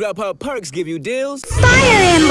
Grubhub perks give you deals. Fire him!